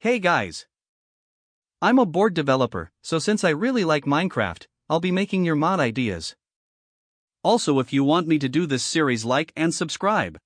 Hey guys! I'm a board developer, so since I really like Minecraft, I'll be making your mod ideas. Also, if you want me to do this series, like and subscribe.